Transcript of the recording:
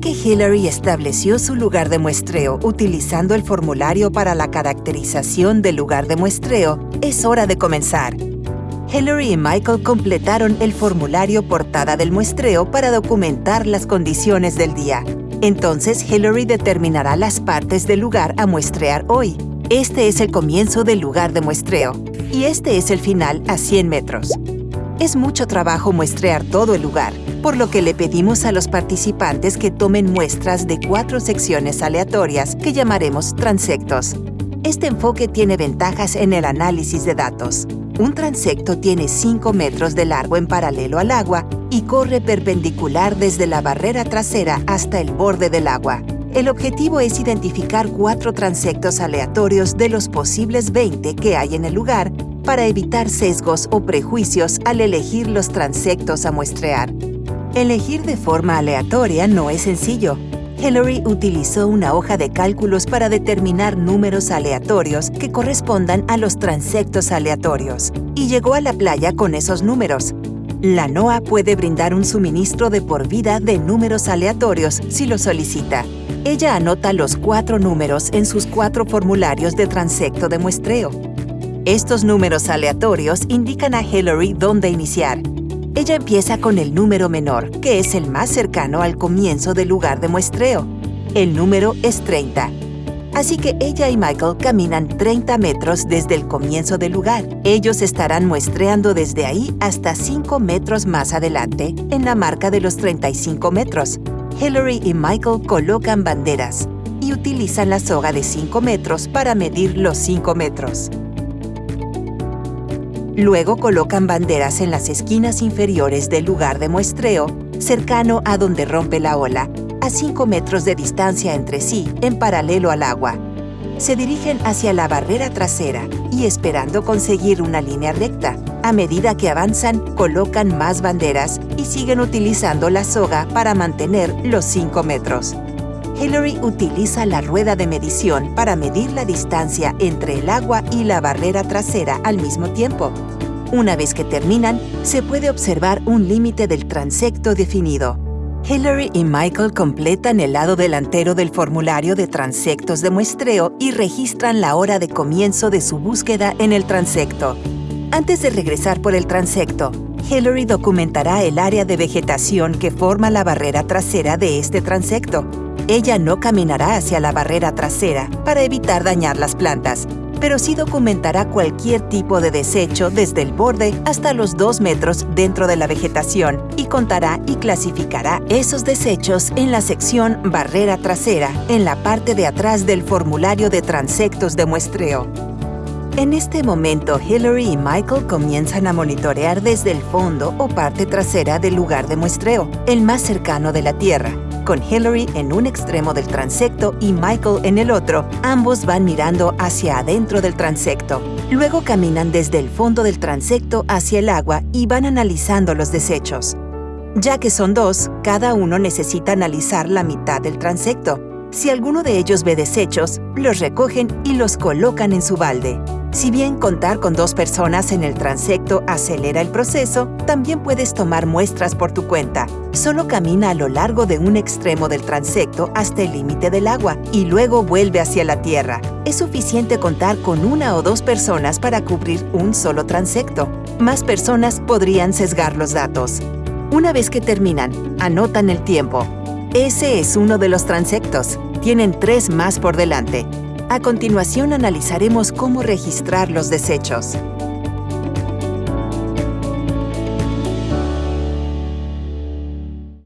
Que Hillary estableció su lugar de muestreo utilizando el formulario para la caracterización del lugar de muestreo, es hora de comenzar. Hillary y Michael completaron el formulario portada del muestreo para documentar las condiciones del día. Entonces Hillary determinará las partes del lugar a muestrear hoy. Este es el comienzo del lugar de muestreo y este es el final a 100 metros. Es mucho trabajo muestrear todo el lugar, por lo que le pedimos a los participantes que tomen muestras de cuatro secciones aleatorias que llamaremos transectos. Este enfoque tiene ventajas en el análisis de datos. Un transecto tiene 5 metros de largo en paralelo al agua y corre perpendicular desde la barrera trasera hasta el borde del agua. El objetivo es identificar cuatro transectos aleatorios de los posibles 20 que hay en el lugar para evitar sesgos o prejuicios al elegir los transectos a muestrear. Elegir de forma aleatoria no es sencillo. Hillary utilizó una hoja de cálculos para determinar números aleatorios que correspondan a los transectos aleatorios y llegó a la playa con esos números. La NOAA puede brindar un suministro de por vida de números aleatorios si lo solicita. Ella anota los cuatro números en sus cuatro formularios de transecto de muestreo. Estos números aleatorios indican a Hillary dónde iniciar. Ella empieza con el número menor, que es el más cercano al comienzo del lugar de muestreo. El número es 30. Así que ella y Michael caminan 30 metros desde el comienzo del lugar. Ellos estarán muestreando desde ahí hasta 5 metros más adelante, en la marca de los 35 metros. Hillary y Michael colocan banderas y utilizan la soga de 5 metros para medir los 5 metros. Luego colocan banderas en las esquinas inferiores del lugar de muestreo, cercano a donde rompe la ola, a 5 metros de distancia entre sí, en paralelo al agua. Se dirigen hacia la barrera trasera y esperando conseguir una línea recta. A medida que avanzan, colocan más banderas y siguen utilizando la soga para mantener los 5 metros. Hillary utiliza la rueda de medición para medir la distancia entre el agua y la barrera trasera al mismo tiempo. Una vez que terminan, se puede observar un límite del transecto definido. Hillary y Michael completan el lado delantero del formulario de transectos de muestreo y registran la hora de comienzo de su búsqueda en el transecto. Antes de regresar por el transecto, Hillary documentará el área de vegetación que forma la barrera trasera de este transecto. Ella no caminará hacia la barrera trasera para evitar dañar las plantas, pero sí documentará cualquier tipo de desecho desde el borde hasta los 2 metros dentro de la vegetación y contará y clasificará esos desechos en la sección Barrera Trasera, en la parte de atrás del formulario de transectos de muestreo. En este momento, Hillary y Michael comienzan a monitorear desde el fondo o parte trasera del lugar de muestreo, el más cercano de la Tierra. Con Hillary en un extremo del transecto y Michael en el otro, ambos van mirando hacia adentro del transecto. Luego caminan desde el fondo del transecto hacia el agua y van analizando los desechos. Ya que son dos, cada uno necesita analizar la mitad del transecto. Si alguno de ellos ve desechos, los recogen y los colocan en su balde. Si bien contar con dos personas en el transecto acelera el proceso, también puedes tomar muestras por tu cuenta. Solo camina a lo largo de un extremo del transecto hasta el límite del agua y luego vuelve hacia la tierra. Es suficiente contar con una o dos personas para cubrir un solo transecto. Más personas podrían sesgar los datos. Una vez que terminan, anotan el tiempo. Ese es uno de los transectos. Tienen tres más por delante. A continuación analizaremos cómo registrar los desechos.